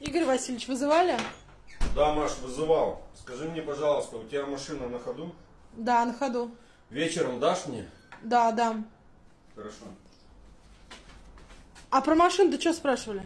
Игорь Васильевич, вызывали? Да, Маш, вызывал. Скажи мне, пожалуйста, у тебя машина на ходу? Да, на ходу. Вечером дашь мне? Да, дам. Хорошо. А про машину ты что спрашивали?